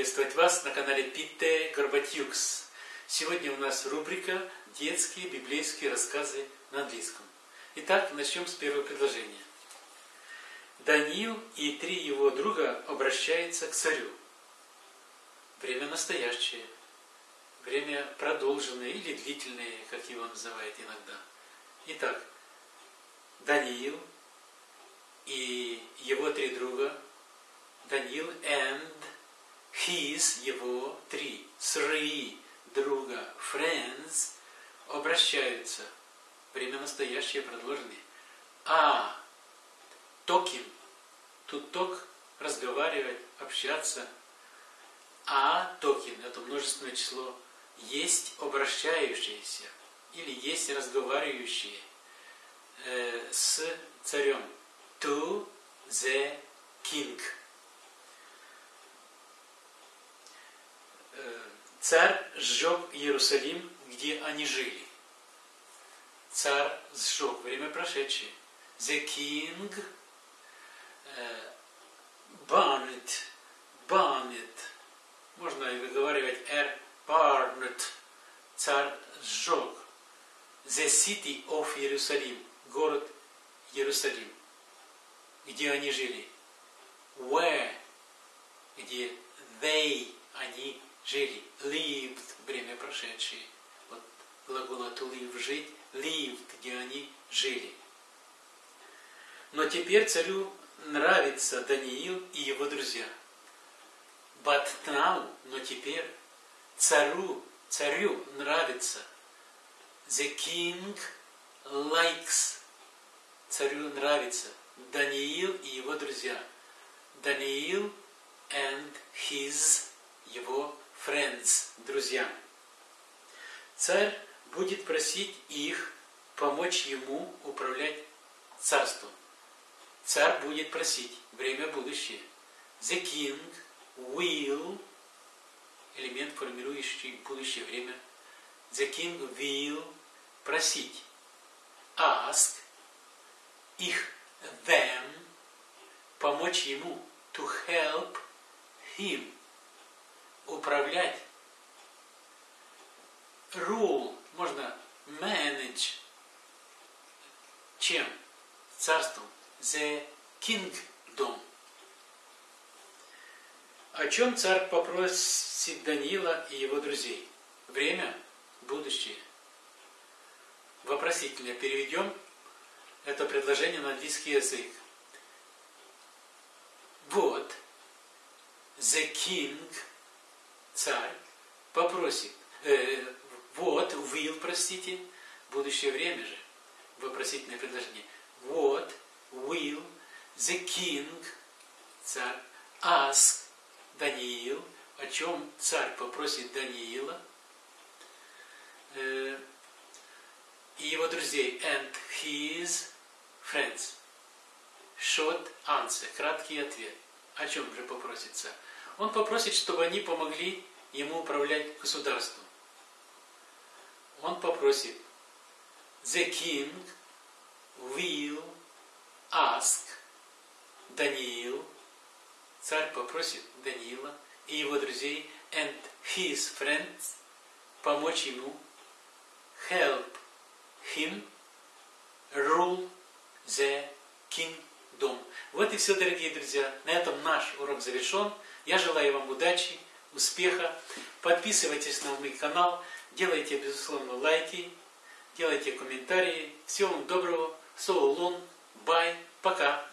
приветствовать вас на канале Питте Горбатюкс. Сегодня у нас рубрика «Детские библейские рассказы на английском». Итак, начнем с первого предложения. Даниил и три его друга обращаются к царю. Время настоящее, время продолженное или длительное, как его называют иногда. Итак, Даниил и его три друга, Даниил and his, его три, three друга, friends, обращаются, время настоящее продолженное, а talking, тут ток, разговаривать, общаться, а talking, это множественное число, есть обращающиеся или есть разговаривающие э, с царем. To the king. Э, царь сжег Иерусалим, где они жили. Царь сжег, время прошедшее. The king uh, burned, burned. Можно выговаривать R, burned. Царь сжег. The city of Jerusalem, город Иерусалим, где они жили. Where, где they, они жили. Lived, время прошедшее. Вот глагол to live, жить. Lived, где они жили. Но теперь царю нравится Даниил и его друзья. But now, но теперь царю, царю нравится. The king likes. Царю нравится. Даниил и его друзья. Даниил and his, его friends, друзья. Царь будет просить их помочь ему управлять царством. Царь будет просить, время будущее. The king will, элемент, формирующий будущее время. The king will просить. Ask, их, them, помочь ему. To help him. Управлять. Rule, можно manage. Чем? Царством the kingdom. О чем царь попросит Даниила и его друзей? Время, будущее. Вопросительно переведем это предложение на английский язык. Вот, the king, царь, попросит, э, вот, will, простите, будущее время же, вопросительное предложение. Вот, will the king, царь, ask Даниил, о чем царь попросит Даниила э, и его друзей, and his friends. Short answer, краткий ответ. О чем же попросит царь? Он попросит, чтобы они помогли ему управлять государством. Он попросит, the king will ask Даниил, царь попросит Даниила и его друзей and his friends помочь ему. Help him rule the kingdom. Вот и все, дорогие друзья. На этом наш урок завершен. Я желаю вам удачи, успеха. Подписывайтесь на мой канал, делайте, безусловно, лайки, делайте комментарии. Всего вам доброго. Соло Лун. Бай. Пока.